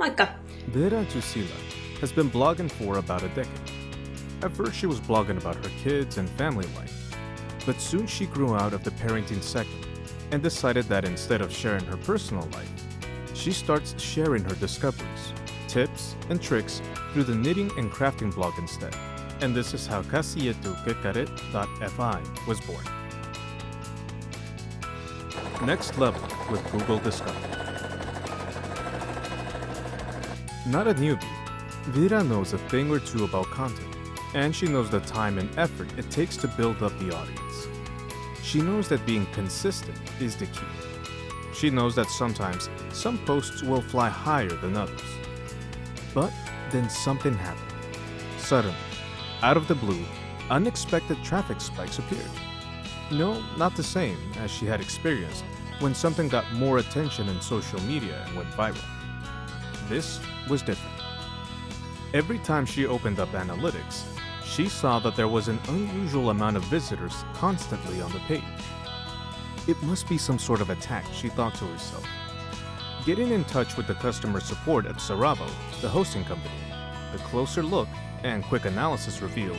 Moikka! Vera Tusila has been blogging for about a decade. At first, she was blogging about her kids and family life, but soon she grew out of the parenting segment and decided that instead of sharing her personal life, she starts sharing her discoveries, tips, and tricks through the knitting and crafting blog instead. And this is how kasityokekkerit.fi was born. Next level with Google Discover. Not a newbie, Vera knows a thing or two about content, and she knows the time and effort it takes to build up the audience. She knows that being consistent is the key. She knows that sometimes some posts will fly higher than others. But then something happened. Suddenly, out of the blue, unexpected traffic spikes appeared. No, not the same as she had experienced when something got more attention in social media and went viral. This was different. Every time she opened up analytics, she saw that there was an unusual amount of visitors constantly on the page. It must be some sort of attack, she thought to herself. Getting in touch with the customer support at Seravo, the hosting company, the closer look and quick analysis revealed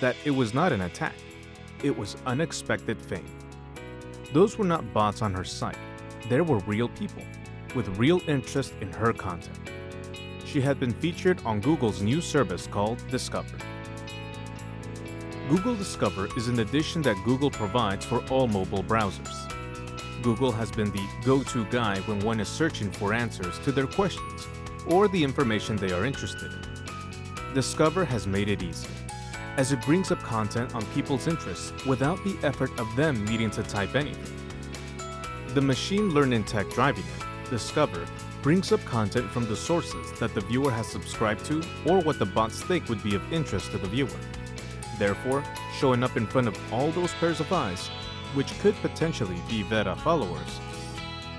that it was not an attack, it was unexpected fame. Those were not bots on her site, there were real people with real interest in her content. She had been featured on Google's new service called Discover. Google Discover is an addition that Google provides for all mobile browsers. Google has been the go-to guy when one is searching for answers to their questions or the information they are interested in. Discover has made it easy, as it brings up content on people's interests without the effort of them needing to type anything. The machine learning tech driving it, Discover, brings up content from the sources that the viewer has subscribed to or what the bots think would be of interest to the viewer. Therefore, showing up in front of all those pairs of eyes, which could potentially be Vera followers.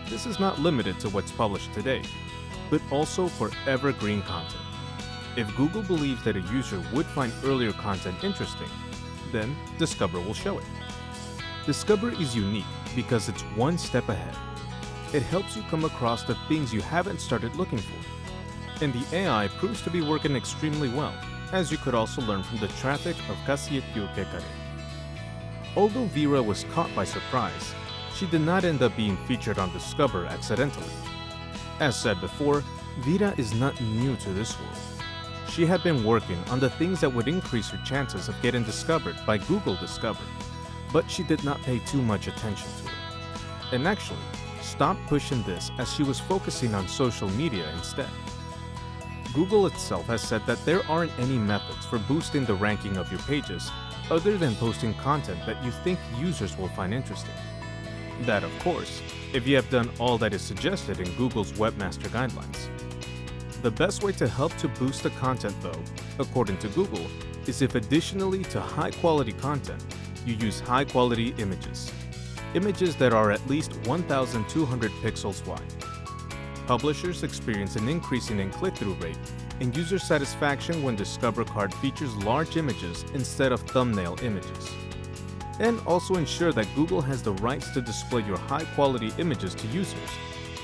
This is not limited to what's published today, but also for evergreen content. If Google believes that a user would find earlier content interesting, then Discover will show it. Discover is unique because it's one step ahead. It helps you come across the things you haven't started looking for. And the AI proves to be working extremely well, as you could also learn from the traffic of Käsityökekkerit. Although Vera was caught by surprise, she did not end up being featured on Discover accidentally. As said before, Vera is not new to this world. She had been working on the things that would increase her chances of getting discovered by Google Discover, but she did not pay too much attention to it. And actually, stopped pushing this as she was focusing on social media instead. Google itself has said that there aren't any methods for boosting the ranking of your pages other than posting content that you think users will find interesting. That, of course, if you have done all that is suggested in Google's Webmaster Guidelines. The best way to help to boost the content though, according to Google, is if additionally to high-quality content, you use high-quality images. Images that are at least 1,200 pixels wide. Publishers experience an increasing in click-through rate and user satisfaction when Discover Card features large images instead of thumbnail images. And also ensure that Google has the rights to display your high-quality images to users,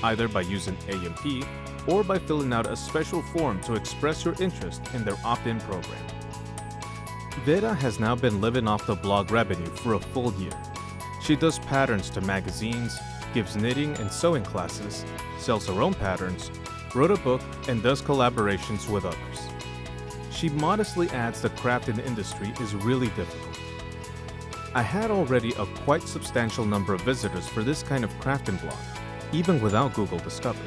either by using AMP or by filling out a special form to express your interest in their opt-in program. Vera has now been living off the blog revenue for a full year. She does patterns to magazines, gives knitting and sewing classes, sells her own patterns, wrote a book, and does collaborations with others. She modestly adds the crafting industry is really difficult. I had already a quite substantial number of visitors for this kind of crafting blog, even without Google Discover.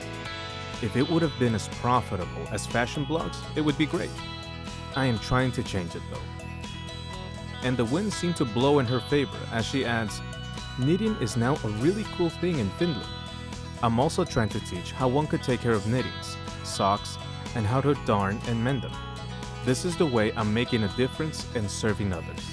If it would have been as profitable as fashion blogs, it would be great. I am trying to change it though. And the winds seem to blow in her favor as she adds, Knitting is now a really cool thing in Finland. I'm also trying to teach how one could take care of knittings, socks, and how to darn and mend them. This is the way I'm making a difference and serving others.